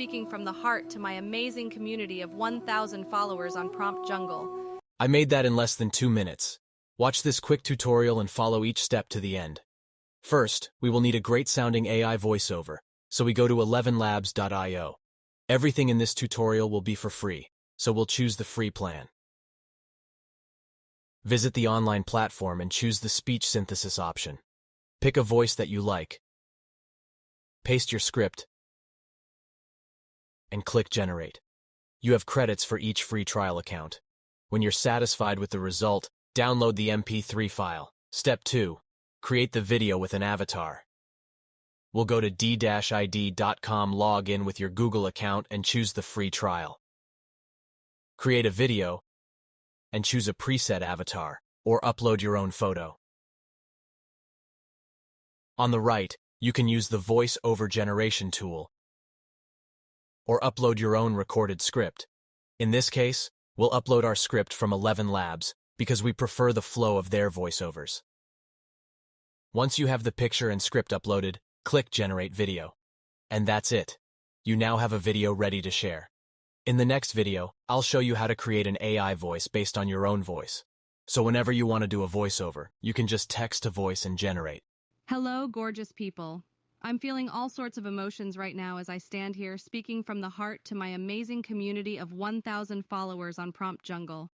speaking from the heart to my amazing community of 1,000 followers on Prompt Jungle. I made that in less than two minutes. Watch this quick tutorial and follow each step to the end. First, we will need a great sounding AI voiceover, so we go to 11labs.io. Everything in this tutorial will be for free, so we'll choose the free plan. Visit the online platform and choose the speech synthesis option. Pick a voice that you like. Paste your script and click Generate. You have credits for each free trial account. When you're satisfied with the result, download the MP3 file. Step 2. Create the video with an avatar. We'll go to d-id.com, log in with your Google account, and choose the free trial. Create a video, and choose a preset avatar, or upload your own photo. On the right, you can use the Voice Over Generation tool, or upload your own recorded script. In this case, we'll upload our script from 11 Labs because we prefer the flow of their voiceovers. Once you have the picture and script uploaded, click Generate Video. And that's it. You now have a video ready to share. In the next video, I'll show you how to create an AI voice based on your own voice. So whenever you want to do a voiceover, you can just text to voice and generate. Hello, gorgeous people. I'm feeling all sorts of emotions right now as I stand here speaking from the heart to my amazing community of 1,000 followers on Prompt Jungle.